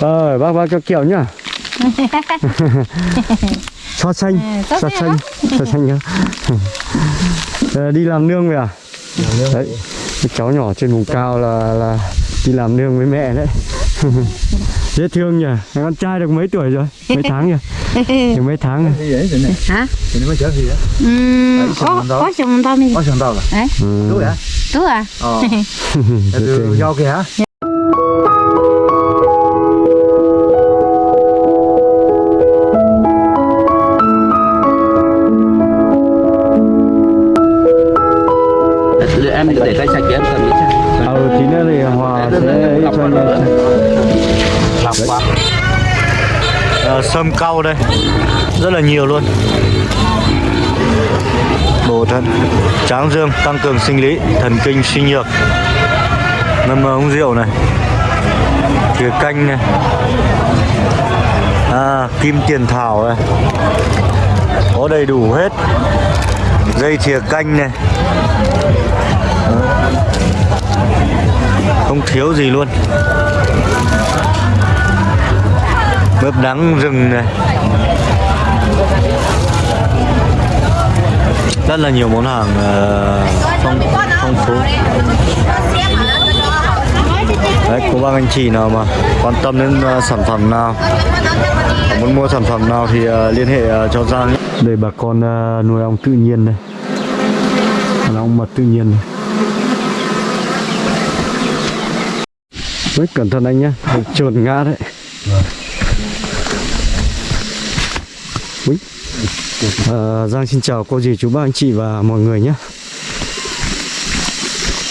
Ờ, bác bác cho kẹo nhá. so xanh, À, so xanh so xanh nhá. Ờ, đi làm nương về à? Đấy, cái cháu nhỏ trên vùng cao là là đi làm nương với mẹ đấy. Dễ thương nhỉ, con trai được mấy tuổi rồi? Mấy tháng nhỉ? Được mấy tháng rồi? gì đấy rồi này hả thì nó mới chở gì đó ừ, có sừng to mình có sườn tàu là đúng hả đúng à ờ từ do kìa em để tay sạch thì em cầm đi. Cha Ừ, tí nữa thì Hòa sẽ ấy cho anh em. làm quá. À, sâm cau đây. Rất là nhiều luôn. Bổ thận tráng dương tăng cường sinh lý thần kinh suy nhược. Ngâm uống rượu này. Thìa canh này. À, kim tiền thảo này. Có đầy đủ hết. Dây thìa canh này không thiếu gì luôn mướp đắng rừng này rất là nhiều món hàng ờ, phong phong phú đấy, cô bác anh chị nào mà quan tâm đến ờ, sản phẩm nào, muốn mua sản phẩm nào thì ờ, liên hệ cho Giang. Đây bà con nuôi ong tự nhiên đây. Ong mật tự nhiên này. Đấy, cẩn thận anh nhé, trượt ngã đấy. Úi. À, Giang xin chào cô dì chú bác anh chị và mọi người nhé.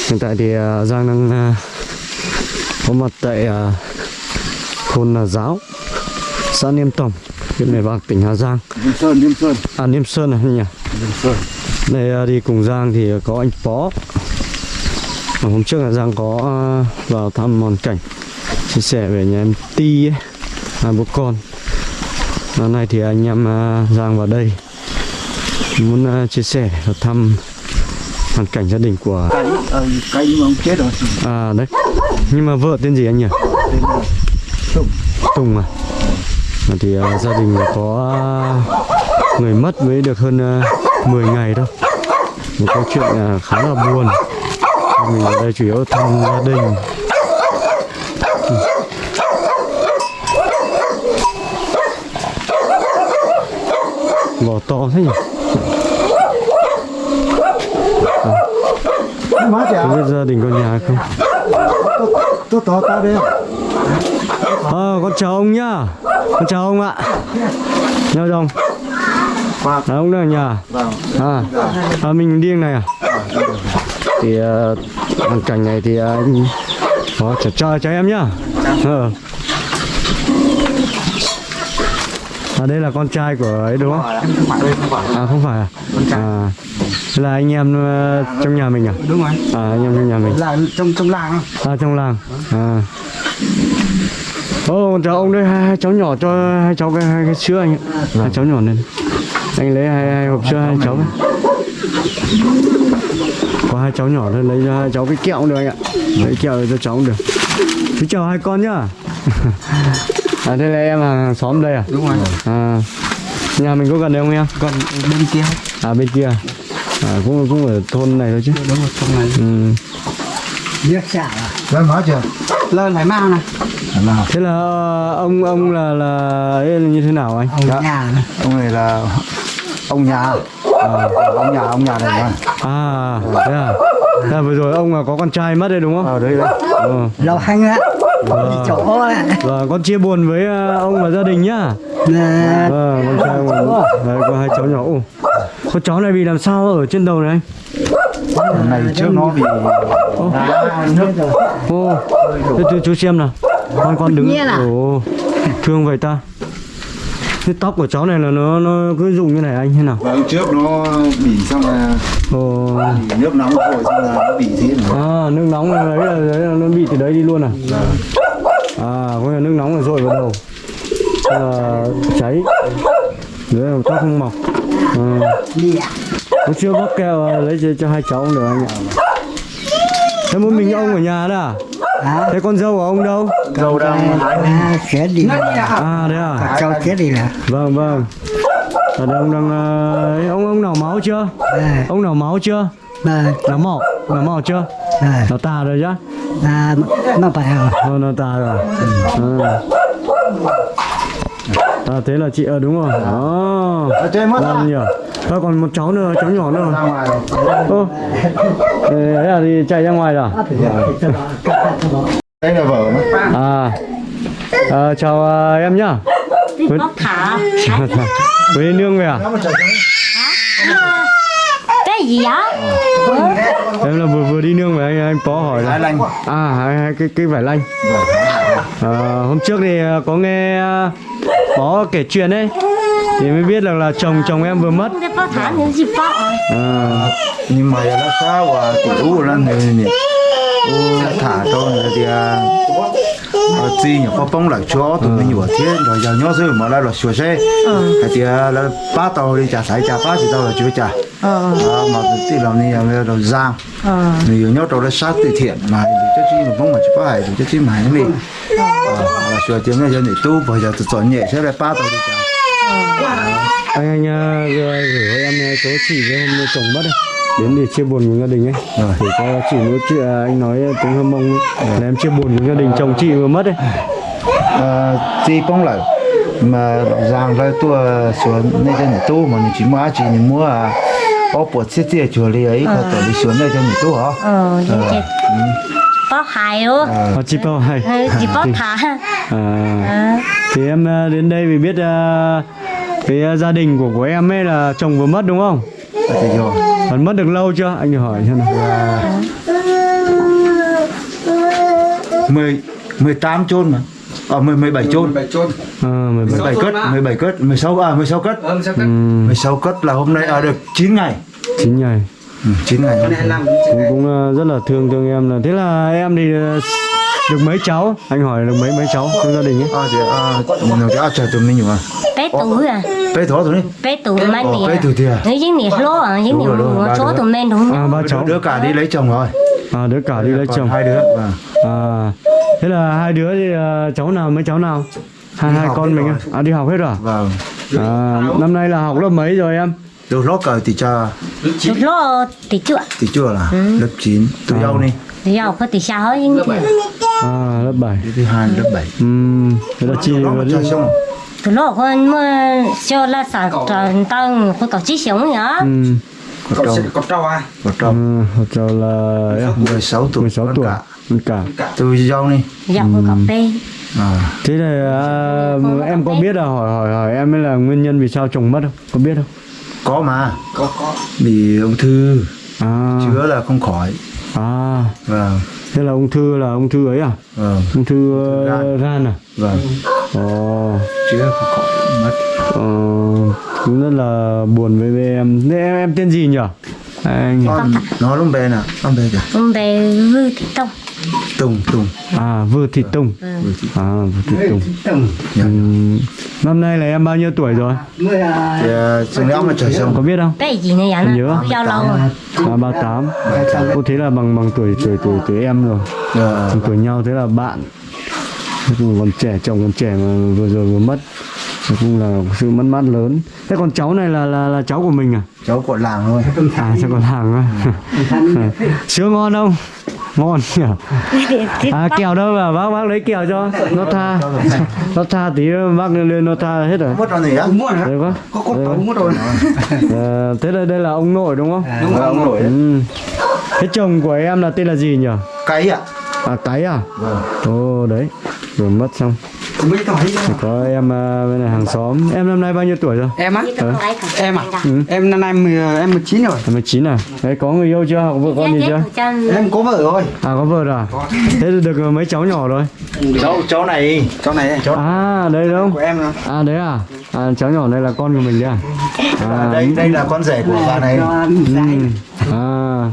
Hiện tại thì à, Giang đang à, có mặt tại à, thôn là Giáo, xã Niêm Tổng, huyện Mèo Vạc, tỉnh Hà Giang. Niêm Sơn, Niêm Sơn, À Niêm Sơn này nhỉ? Niêm Sơn. Đây à, đi cùng Giang thì có anh Pó Hôm trước là Giang có à, vào thăm hoàn cảnh Chia sẻ về nhà em Ti ấy Hai bố con Hôm nay thì anh em à, Giang vào đây Muốn à, chia sẻ và thăm hoàn cảnh gia đình của ờ, nhưng mà ông chết rồi. À đấy Nhưng mà vợ tên gì anh nhỉ? Tùng. Tùng à Thì à, gia đình có người mất mới được hơn à, 10 ngày thôi Một câu chuyện à, khá là buồn Mình ở đây chủ yếu thăm gia đình. Vỏ to thế nhỉ? Chả, Không biết gia đình có nhà không? tôi to to đây. Ờ, con chào ông nhá Con chào ông ạ Nhớ không? Vâng. À, ông đang ở nhà à, à mình điên này à thì uh, hoàn cảnh này thì uh, anh có chào chào chào em nhá. Ờ. à đây là con trai của ấy đúng không? À không phải à? À. Là anh em ờ, trong nhà mình à? Đúng rồi. à anh em trong nhà mình. Là trong trong làng không? à trong làng. À. Ô chào ông đây hai, hai cháu nhỏ cho hai cháu cái hai cái sữa anh ạ. Hai cháu nhỏ lên. Anh lấy hai, hai hộp sữa hai cháu. Có hai cháu nhỏ thôi lấy cho hai cháu cái kẹo cũng được anh ạ lấy kẹo cho cháu cũng được chú chào hai con nhá à đây là em hàng xóm đây à Đúng rồi. à nhà mình có gần đây không em Còn bên kia. à bên kia à cũng cũng ở thôn này thôi chứ Đúng rồi, trong này. ừ. Biết xả à? Lên nói chưa? Lên phải mang này. Nào. thế là ờ, ông ông là là ấy là như thế nào anh Ông nhà này. Ông này là ông nhà. Ờ, ông nhà, ông nhà này mà. À, thế à? Thế là vừa rồi ông là có con trai mất đấy đúng không? Ở đây đấy. Ờ. lâu hanh á đi chỗ á con chia buồn với ờ, ông và gia đình nhá. nè Vâng, con trai ông đấy, có hai cháu nhỏ. Ồ, con cháu này bị làm sao ở trên đầu này anh? này trước nó bị đá nước rồi. Ô, thế chú, chú xem nào. Con con đứng. Nhiên à? Ồ, thương vậy ta. Cái tóc của cháu này là nó nó cứ rụng như này anh thế nào? Vâng, trước nó bị xong là Ồ, nước nóng rồi xong là nó bị thế này. à, nước nóng này đấy là, đấy là nó bị từ đấy đi luôn à? À, có là nước nóng là dội vào đầu. Là cháy. Đấy là tóc không mọc. À. Hôm chưa bóc keo lấy cho, cho hai cháu được anh ạ Thế mỗi mình ông ở nhà đó à? À. thế con dâu của ông đâu? Dâu đang à, chết đi. Là à đấy à? Cho chết đi là vâng vâng. Ở đây ông đang ờ, ấy, ông ông nào máu chưa? À, ông nào máu chưa? Mà nào mỏ nào mỏ chưa? À, nào tà rồi chứ? À, mà phải à, Ờ, nó tà rồi. À. à thế là chị ờ đúng rồi. Đó. Ở trên mất làm nhỉ Thôi còn một cháu nữa cháu nhỏ nữa. Ra ngoài. Ô. Ấy là đi chạy ra ngoài rồi đây là vợ à. Ờ, chào ờ, em nhá. Với nương về à cái gì á em là vừa vừa đi nương về anh anh có hỏi là lanh. À hai, hai cái cái vải lanh. Ờ, hôm trước thì ờ, có nghe ờ, có kể chuyện ấy. Thì mới biết được là chồng chồng em vừa mất. À, nhưng mà nó sao và tiểu lên thì thả cho người thì à ờ, chi nhỉ có bông lại cho tụi mình vừa thế rồi giờ nhớ rồi mà lại là sửa xe. Thì à, là ba tàu đi trả sải trả ba chỉ tàu là chưa trả à, mà thì làm này là rồi giang. Người nhớ tàu là sát từ thiện mà thì cho chi mà bông mà chỉ phải thì cho chi mà này là sửa tiếng này cho để tu bây giờ tụi chọn nhẹ sẽ là ba tàu đi trả anh anh ờ, gửi em ờ, số chỉ với hôm chồng mất ấy. Đến để chia buồn cùng gia đình ấy. Rồi. thì có chỉ nói chuyện à, anh nói tiếng hâm mông ấy, là em chia buồn cùng gia đình chồng chị vừa mất ấy. Ờ, chi bông lại mà rằng là tôi xuống nơi trên tu mà chỉ mua chỉ mua à ở bộ thiết thiết chùa đi ấy có tổ đi xuống nơi trên tu hả? Ờ bọ hại luôn à, chị bao hay Ờ, chỉ bọ thả. À, à, thì em ờ, đến đây vì biết ờ, cái ờ, gia đình của của em ấy là chồng vừa mất đúng không? Thì rồi còn mất được lâu chưa? Anh hỏi xem nào. Mười mười tám chôn mà. Ờ mười mười bảy chôn. À, bảy cất mười bảy cất mười sáu à mười sáu cất. Mười sáu cất. Là hôm nay à được 9 ngày. Chín ngày. Ừ, 9 ngày cũng, cũng ờ, rất là thương thương em là thế là em thì ờ, được mấy cháu? Anh hỏi được mấy mấy cháu trong gia đình ấy. À thì à nó cái chờ tụi mình nhiều à bé tuổi à bé thỏ tụi đi bé tuổi mà Ồ, nè bé tuổi thì à? nếu những nè lô à rồi, rồi, nè số tụi men đúng à ba cháu. Đứa cả đi lấy chồng rồi. À đứa cả đi lấy chồng. hai đứa. Vâng. à thế là hai đứa thì ờ, cháu nào mấy cháu nào? Hai hai học con mình rồi. à? à đi học hết rồi à? vâng. À năm nay là học lớp mấy rồi em? Từ lớp cờ thì cho. Chút lô thì chưa thì chưa là lớp 9 tôi À. yêu đi. Thì giờ có thì sao hết những gì à lớp 7 thứ hai lớp 7 Ừm, thế là mà vừa đi từ lô con mà cho là sản trần tăng có tổ chức sống nhá Ừm, có trâu có trâu à? Có trâu à, học trò là em 16 tuổi. 16 con tuổi. cả. tôi yêu đi. Giờ có cà phê à. Thế là à, em có biết là hỏi hỏi hỏi em ấy là nguyên nhân vì sao chồng mất không? Có biết không? Có mà. Có có. Bị ung thư. À. Chữa là không khỏi à. Vâng. Thế là ung thư là ung thư ấy à? Vâng. Ung thư ờ, gan. gan à? Vâng. Ồ không khỏi mất. Ờ, cũng rất là buồn với, với em. Thế em em tên gì nhỉ? Anh. Con nó lúc bé nè con bé kìa con bé vư thị tông tùng tùng. À vừa thị tùng. À vừa thị tùng. Dạ. Ừm, năm nay là em bao nhiêu tuổi rồi? À, chừng nữa mà trời xong có biết không? Bé gì này Nhớ. giao lâu rồi. À ba tám. Cô thế là bằng bằng tuổi tuổi tuổi tuổi em rồi. Ờ, bằng tuổi nhau thế là bạn. Còn trẻ chồng còn trẻ mà vừa rồi vừa mất. Nói chung là sự mất mát lớn. Thế còn cháu này là là là cháu của mình à? Cháu của làng thôi. À cháu còn hàng à sữa ngon không ngon nhỉ? À kẹo đâu mà? Bác bác lấy kẹo cho. Nó tha. nó tha tí bác lên nó tha hết rồi. Mất rồi gì á? Đây quá. có có Đây tàu mất rồi. Ờ, thế đây đây là ông nội đúng không? Đúng rồi. ông nổi ừ. thế chồng của em là tên là gì nhỉ? Cái ạ. À cái à? Vâng. Ồ đấy. Vừa mất xong mấy tuổi Thì có em à, bên này hàng xóm. Em năm nay bao nhiêu tuổi rồi? Em á? Cả Em à? Ừ. em năm nay mười em 19 rồi. Em 19 à? Đấy có người yêu chưa? Hoặc vợ con gì chưa? em có vợ rồi. À có vợ rồi à? Thế được mấy cháu nhỏ rồi. Cháu cháu này. Cháu này. Cháu à đây đúng. Của em rồi. À đấy à? À cháu nhỏ này là con của mình đấy à à đây đây là con rể của bà này. Ừ. À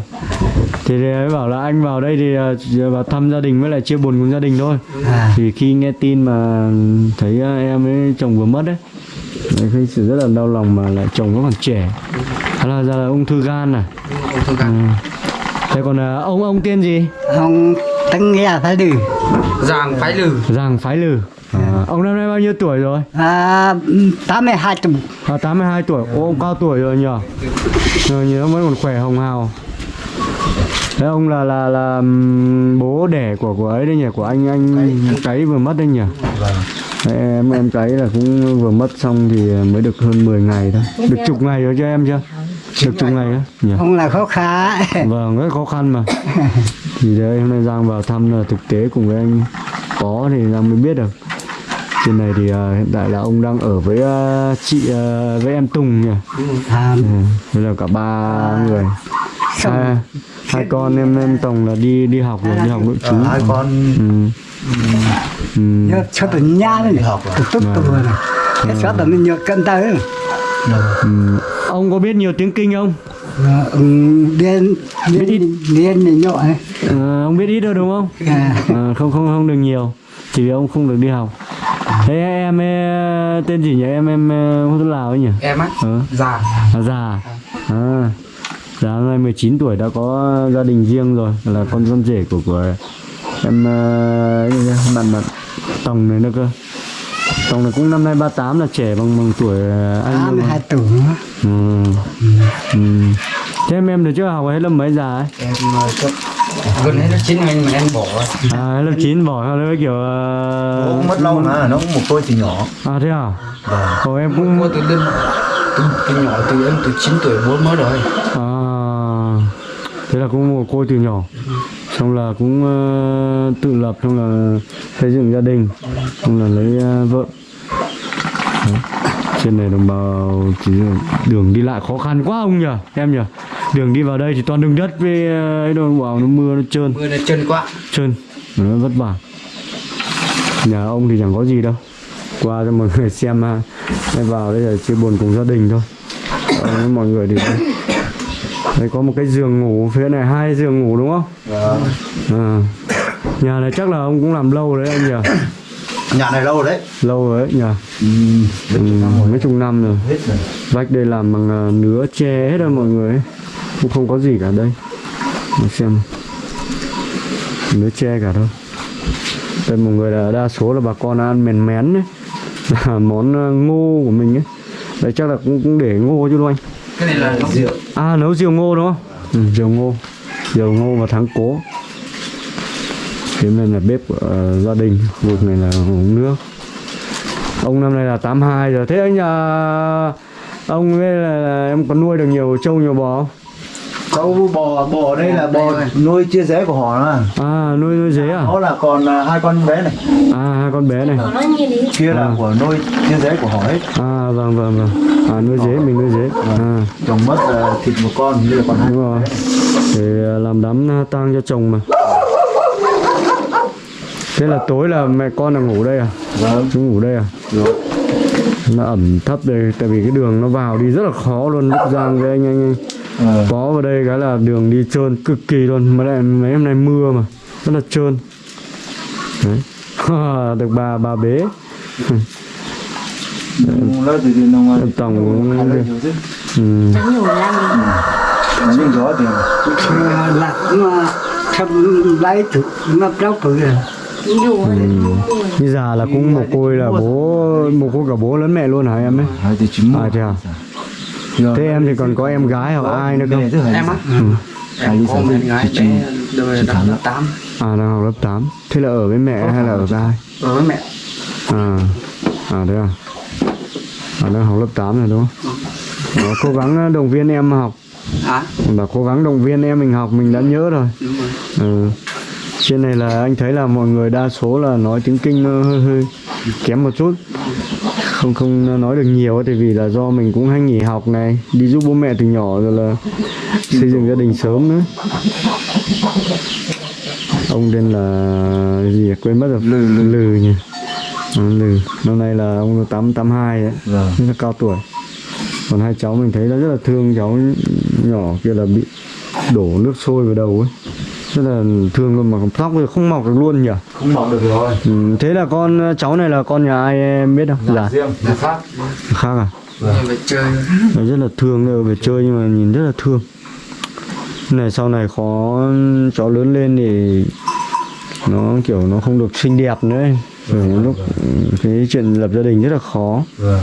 thì đấy bảo là anh vào đây thì chỉ vào thăm gia đình với lại chia buồn cùng gia đình thôi. À. Thì khi nghe tin mà thấy à, em ấy chồng vừa mất đấy, thấy sự rất là đau lòng mà lại chồng vẫn còn trẻ. Thế là ra là ung thư gan à. Ừ. Thế còn à, ông ông tên gì? không tăng nghe phải đi Giàng phái lử Giàng Phái Lừ à, Ông năm nay bao nhiêu tuổi rồi? à tám mươi hai tuổi À, 82 tuổi, Ô, ông cao tuổi rồi nhờ Nhờ nhớ vẫn còn khỏe hồng hào Thế ông là là là bố đẻ của của ấy đấy nhỉ, của anh anh cái vừa mất đấy nhỉ? Đấy, em em cái là cũng vừa mất xong thì mới được hơn 10 ngày thôi. Được chục ngày rồi cho em chưa? Được chục ngày á nhỉ? không là khó khăn Vâng, rất khó khăn mà. thì đấy hôm nay Giang vào thăm là thực tế cùng với anh có thì Giang mới biết được. Trên này thì à, hiện tại là ông đang ở với à, chị à, với em Tùng nhỉ? à, Ừ, Đây là cả ba người. Hai, hai con em em Tùng là đi đi học rồi, đi học nội trú. Ờ, hai con. Ừ. Ừ. nhớ cho tụi nha đấy học tụi tốt tụi này. Cái cho tụi mình nhớ cân tới Ừ. Ông có biết nhiều tiếng kinh không? ừ, điên điên điên này nhọ ấy. À, ông biết ít đâu đúng không? à, À, không không không được nhiều. Chỉ vì ông không được đi học. Thế em tên gì nhỉ? Em em thuốc lào ấy nhỉ? Em á? Ờ. À, già. À già hôm nay 19 tuổi đã có gia đình riêng rồi là con con rể của của em nhỉ, bạn bạn tổng này nữa cơ. Tổng này cũng năm nay 38 là trẻ bằng bằng tuổi eh, anh tám luôn mươi mà. hai tuổi ừ. ừ. thế em em được chưa học hết lớp mấy già ấy? Em ờ, cấp Gần hết lớp 9 anh mà em bỏ à lớp 9 bỏ nó kiểu uh, cũng mất lâu mà nó cũng một tôi thì nhỏ. À thế à? Vâng. Ồ, em cũng Mua từ đêm từ, từ nhỏ từ em từ 9 tuổi bố mới rồi. À, thế là cũng một cô từ nhỏ. Xong là cũng ờ, tự lập xong là xây dựng gia đình xong là lấy ờ, vợ. Đấy. trên này đồng bào chỉ đường đi lại khó khăn quá ông nhỉ em nhỉ đường đi vào đây thì toàn đường đất với ờ, ấy đâu bảo nó mưa nó trơn. Mưa này chân quá. Trơn nó vất vả. Nhà ông thì chẳng có gì đâu. Qua cho mọi người xem ha vào đây là chia buồn cùng gia đình thôi. Mọi người thì đây có một cái giường ngủ phía này hai giường ngủ đúng không? Vâng. à. nhà này chắc là ông cũng làm lâu đấy anh nhỉ? Nhà này lâu rồi đấy. Lâu rồi đấy nhỉ? Ừ. ừ, mấy chục năm rồi. Hết rồi. Vách đây làm bằng à, nứa tre hết rồi mọi người ấy. cũng không có gì cả đây. Để xem. Nứa tre cả thôi. Đây mọi người là đa số là bà con ăn mèn mén đấy là món à, ngô của mình ấy. Đây chắc là cũng, cũng để ngô chứ không anh? Cái này là rượu À nấu rượu ngô đúng không? Ừ, rượu ngô Rượu ngô và thắng cố cái này là bếp của ờ, gia đình Khu vực này là uống nước Ông năm nay là 82 rồi Thế anh nhà Ông ấy là, là em có nuôi được nhiều trâu nhiều bò không? Cháu bò bò đây là bò nuôi chia rẽ của họ mà À nuôi nuôi dế à? đó là còn à, hai con bé này. À hai con bé này. Nó như đi. Kia là À. của nuôi chia rẽ của họ hết. À vâng vâng vâng. À nuôi dế mình nuôi dế À. Chồng mất à, thịt một con như là còn hai đúng rồi. Để ờ, làm đám tang cho chồng mà. Thế là tối là mẹ con là ngủ đây à? Vâng. Chúng ngủ đây à? Rồi. Nó ẩm thấp đây Tại vì cái đường nó vào đi rất là khó luôn. Lúc Giang với anh anh, anh Ờ. có vào đây cái là đường đi trơn cực kỳ luôn. Mà lại mấy hôm nay mưa mà Rất là trơn. Đấy. Được bà bà bế. Em tổng cũng- ừ. thì à, là mà thầm lấy tụi mà đâu tuổi rồi nhủ Như già là cũng một côi là bố Một côi cả bố lẫn mẹ luôn hả em ấy? Hai từ chín À thế à Thế em thì còn có em gái hoặc ai nữa không? Em á? Ừ. Em có một em gái bé Đời đã lớp 8 À đang học lớp 8 Thế là ở với mẹ hay là ở với ai? Ở với mẹ. À À thế à? À đang học lớp 8 rồi đúng không? Đó, cố gắng động viên em học. Hả? Bảo cố gắng động viên em mình học mình đã nhớ rồi. Đúng rồi. Ừ. Trên này là anh thấy là mọi người đa số là nói tiếng kinh nó hơi hơi kém một chút không không nói được nhiều ấy, tại vì là do mình cũng hay nghỉ học này đi giúp bố mẹ từ nhỏ rồi là xây dựng gia đình sớm nữa. Ông tên là gì à? quên mất rồi. Lừ lừ, lừ nhỉ? Ừ, lừ. Năm nay là ông tám tám hai đấy Vâng. rất là cao tuổi. Còn hai cháu mình thấy nó rất là thương cháu nhỏ kia là bị đổ nước sôi vào đầu ấy rất là thương luôn mà tóc thì không mọc được luôn nhỉ? Không mọc được rồi. Ừ, thế là con cháu này là con nhà ai em biết không? Dạ. Riêng nhà khác. Khác à? Về chơi. Nó rất là thương đâu về chơi nhưng mà nhìn rất là thương. Này sau này khó cháu lớn lên thì nó kiểu nó không được xinh đẹp nữa ấy. Rồi những lúc ừ, cái chuyện lập gia đình rất là khó. Vâng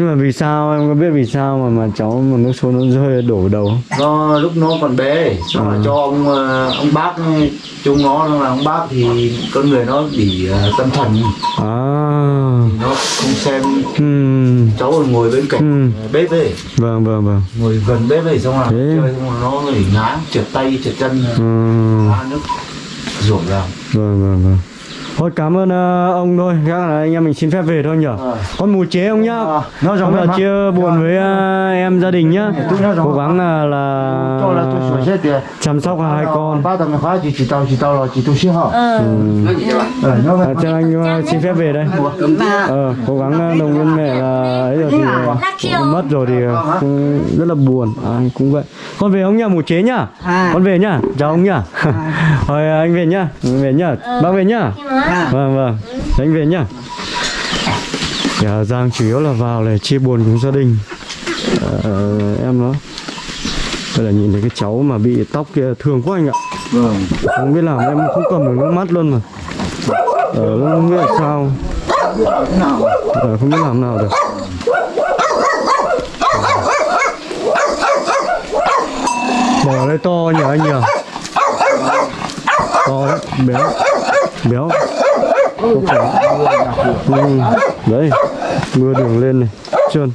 nhưng mà vì sao? Em có biết vì sao mà mà cháu mà nước sôi nó rơi đổ đầu do lúc nó còn bé xong là cho ông ờ, ông bác chúng nó là ông bác thì con người nó bị ờ, tâm thần. À. Nó không xem hmm. cháu còn ngồi bên cạnh Ừ. bếp ấy. Vâng vâng vâng. Ngồi gần bếp ấy xong là Thế. chơi xong là nó bị ngã trượt tay trượt chân ngã nước ruộng ra vâng vâng vâng thôi cảm ơn ờ, ông thôi. Chắc là anh em mình xin phép về thôi nhở Ờ. con mù chế ông nhá? Ờ, nó là chia buồn với ờ, em gia đình nhá. Cố gắng là, là chăm sóc hai con. ba tầng khóa chỉ chỉ tàu chỉ tàu là chỉ tôi xíu hả ờ. Ờ à, cho anh ờ, xin phép về đây. Ờ, cố gắng ờ, đồng viên mẹ là ấy rồi thì ờ, mất rồi thì ờ, cũng rất là buồn. À, anh cũng vậy. Con về ông nhá mù chế nhá. À. con về nhá. Chào ông nhá. Rồi anh về nhá. Về nhá. Bác về nhá. Vâng vâng. Anh về nhá. Dạ, Giang chủ yếu là vào để chia buồn cùng gia đình. Ờ, em nó đây là nhìn thấy cái cháu mà bị tóc kia thương quá anh ạ. Vâng. Không biết làm em không cầm được nước mắt luôn mà. Ờ, không biết là sao. Ờ, không biết làm nào được. Bò đây to nhỉ anh nhỉ? To đấy béo béo. Không phải. ừ, đấy mưa đường lên này trơn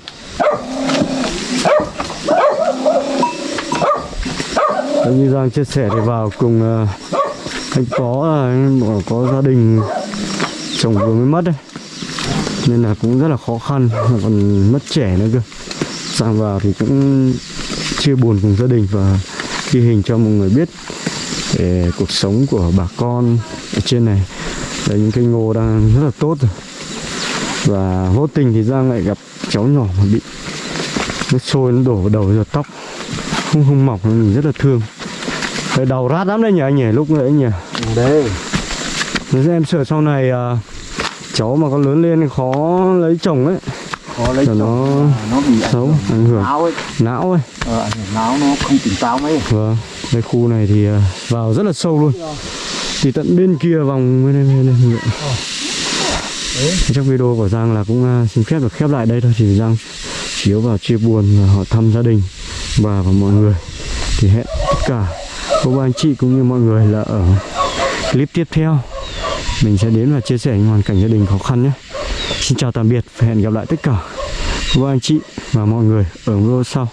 Đấy, như Giang chia sẻ thì vào cùng uh, anh có ờ, là anh có gia đình chồng vừa mới mất đấy. Nên là cũng rất là khó khăn còn mất trẻ nữa cơ. Giang vào thì cũng chia buồn cùng gia đình và ghi hình cho mọi người biết về cuộc sống của bà con ở trên này. Đấy, những cây ngô đang rất là tốt rồi. Và vô tình thì Giang lại gặp cháu nhỏ mà bị nước sôi nó đổ vào đầu giật tóc không không mọc mình rất là thương. Đấy, đầu rát lắm đấy nhỉ anh nhỉ lúc nãy nhỉ? Đây. Nếu em sợ sau này à, cháu mà có lớn lên khó lấy chồng ấy. Khó lấy chồng. nó nó bị xấu ảnh hưởng. não ấy. Não ấy. Ờ, ảnh hưởng não nó không tỉnh táo mấy. Vâng đây khu này thì à, vào rất là sâu luôn. Thì tận bên kia vòng bên đây bên đây Trong video của Giang là cũng à, xin phép được khép lại đây thôi thì Giang chủ yếu vào chia buồn và họ thăm gia đình và và mọi người. Thì hẹn tất cả cô bác anh chị cũng như mọi người là ở clip tiếp theo. Mình sẽ đến và chia sẻ những hoàn cảnh gia đình khó khăn nhé. Xin chào tạm biệt và hẹn gặp lại tất cả. Cô bác anh chị và mọi người ở video sau